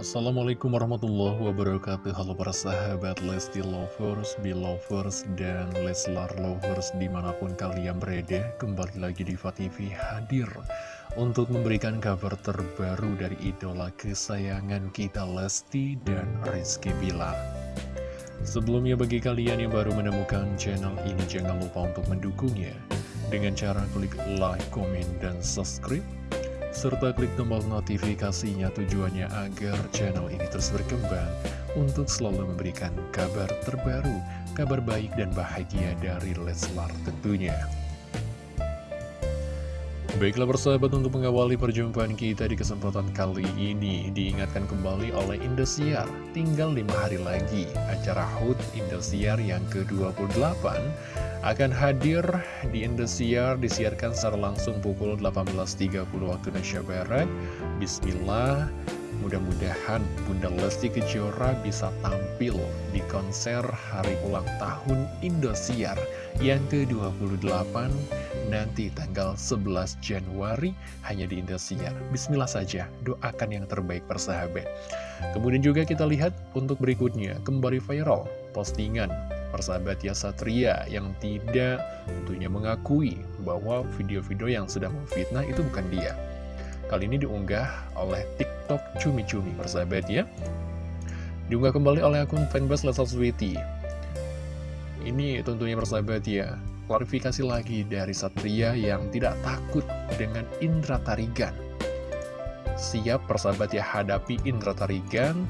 Assalamualaikum warahmatullahi wabarakatuh. Halo para sahabat Lesti Lovers, Belovers, dan Leslar Lovers di mana pun kalian berada Kembali lagi di TV hadir untuk memberikan kabar terbaru dari idola kesayangan kita Lesti dan Rizky Bilar Sebelumnya bagi kalian yang baru menemukan channel ini jangan lupa untuk mendukungnya. Dengan cara klik like, komen, dan subscribe serta klik tombol notifikasinya tujuannya agar channel ini terus berkembang untuk selalu memberikan kabar terbaru, kabar baik dan bahagia dari Leslar tentunya. Baiklah persahabat untuk mengawali perjumpaan kita di kesempatan kali ini Diingatkan kembali oleh Indosiar Tinggal 5 hari lagi acara HUT Indosiar yang ke-28 akan hadir di Indosiar disiarkan secara langsung pukul 18.30 waktu Indonesia Barat. Bismillah, mudah-mudahan Bunda Lesti Kejora bisa tampil di konser hari ulang tahun Indosiar yang ke-28 nanti tanggal 11 Januari hanya di Indosiar. Bismillah saja, doakan yang terbaik persahabat. Kemudian juga kita lihat untuk berikutnya, kembali viral postingan persahabat ya Satria yang tidak tentunya mengakui bahwa video-video yang sedang memfitnah itu bukan dia. Kali ini diunggah oleh TikTok Cumi-Cumi persahabat ya. Diunggah kembali oleh akun fanbase Lesal Sweety. Ini tentunya persahabat ya, klarifikasi lagi dari Satria yang tidak takut dengan Indra Tarigan. Siap persahabat ya hadapi Indra Tarigan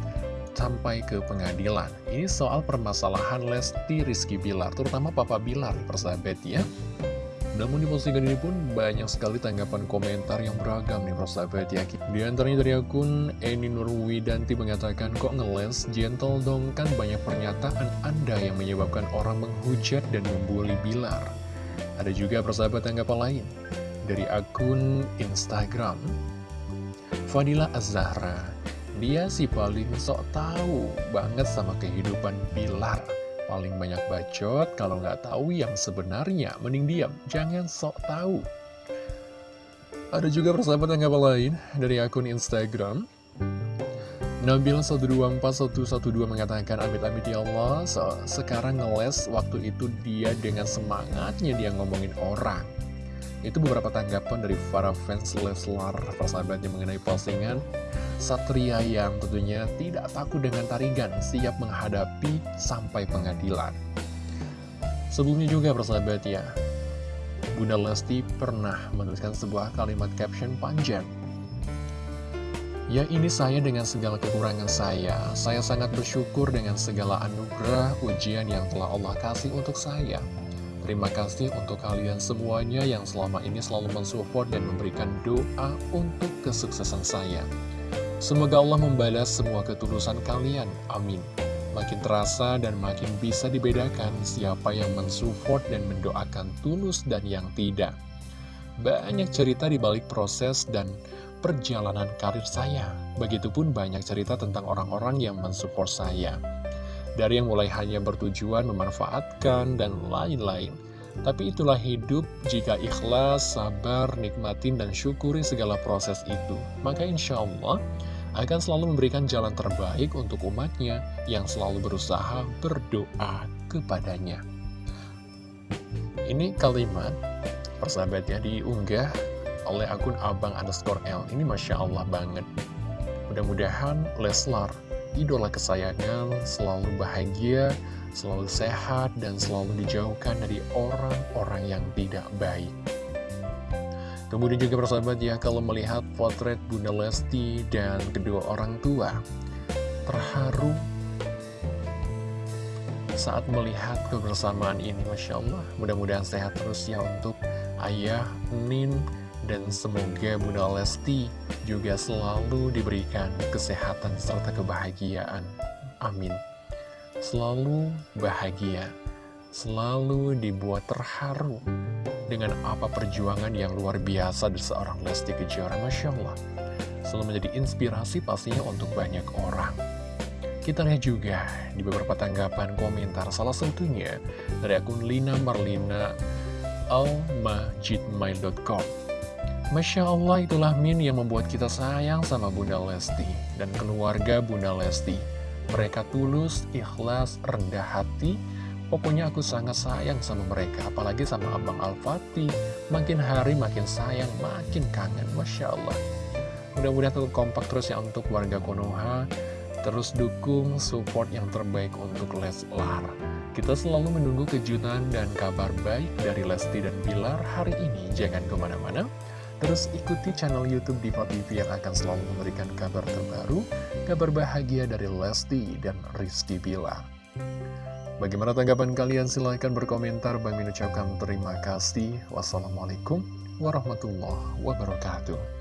sampai ke pengadilan. Ini soal permasalahan Lesti Rizky Bilar, terutama Papa Bilar, persahabat ya. Namun di postingan ini pun banyak sekali tanggapan komentar yang beragam nih persahabat ya. Di antaranya dari akun Eni Nurwidanti mengatakan, kok ngeles, gentle dong kan banyak pernyataan Anda yang menyebabkan orang menghujat dan membuli Bilar. Ada juga persahabat tanggapan lain dari akun Instagram. Fadila Azahra dia sih paling sok tahu banget sama kehidupan Bilar. Paling banyak bacot, kalau nggak tahu yang sebenarnya, mending diam, jangan sok tahu. Ada juga persahabat yang lain dari akun Instagram. Nabil 124112 mengatakan amit-amit ya Allah so, Sekarang ngeles waktu itu dia dengan semangatnya dia ngomongin orang Itu beberapa tanggapan dari para fans Leslar persahabatnya mengenai postingan Satria yang tentunya tidak takut dengan tarigan, siap menghadapi sampai pengadilan. Sebelumnya juga persahabat ya, Bunda Lesti pernah menuliskan sebuah kalimat caption panjang. Ya ini saya dengan segala kekurangan saya, saya sangat bersyukur dengan segala anugerah ujian yang telah Allah kasih untuk saya. Terima kasih untuk kalian semuanya yang selama ini selalu mensupport dan memberikan doa untuk kesuksesan saya. Semoga Allah membalas semua ketulusan kalian. Amin. Makin terasa dan makin bisa dibedakan siapa yang mensupport dan mendoakan tulus dan yang tidak. Banyak cerita di balik proses dan perjalanan karir saya. Begitupun banyak cerita tentang orang-orang yang mensupport saya. Dari yang mulai hanya bertujuan memanfaatkan dan lain-lain. Tapi itulah hidup jika ikhlas, sabar, nikmatin, dan syukuri segala proses itu. Maka insya Allah akan selalu memberikan jalan terbaik untuk umatnya yang selalu berusaha berdoa kepadanya. Ini kalimat persahabatnya diunggah oleh akun abang underscore L. Ini Masya Allah banget. Mudah-mudahan Leslar, idola kesayangan, selalu bahagia, selalu sehat, dan selalu dijauhkan dari orang-orang yang tidak baik. Kemudian juga persahabat ya, kalau melihat potret Bunda Lesti dan kedua orang tua, terharu saat melihat kebersamaan ini, Masya Allah. Mudah-mudahan sehat terus ya untuk ayah, Nin, dan semoga Bunda Lesti juga selalu diberikan kesehatan serta kebahagiaan. Amin. Selalu bahagia, selalu dibuat terharu dengan apa perjuangan yang luar biasa dari seorang Lesti Kejora, Masya Allah. Selalu menjadi inspirasi pastinya untuk banyak orang. Kita lihat juga di beberapa tanggapan komentar, salah satunya dari akun Lina Marlina almajidmail.com. Masya Allah itulah Min yang membuat kita sayang sama Bunda Lesti dan keluarga Bunda Lesti. Mereka tulus, ikhlas, rendah hati. Pokoknya aku sangat sayang sama mereka, apalagi sama Abang Al-Fatih. Makin hari makin sayang, makin kangen, Masya Allah. Mudah-mudahan tetap kompak terus ya untuk warga Konoha. Terus dukung support yang terbaik untuk Leslar. Kita selalu menunggu kejutan dan kabar baik dari Lesti dan Bilar hari ini. Jangan ke mana-mana. Terus ikuti channel Youtube Diva TV yang akan selalu memberikan kabar terbaru, kabar bahagia dari Lesti dan Rizky Bilar. Bagaimana tanggapan kalian? Silahkan berkomentar. Bang Min ucapkan terima kasih. Wassalamualaikum warahmatullahi wabarakatuh.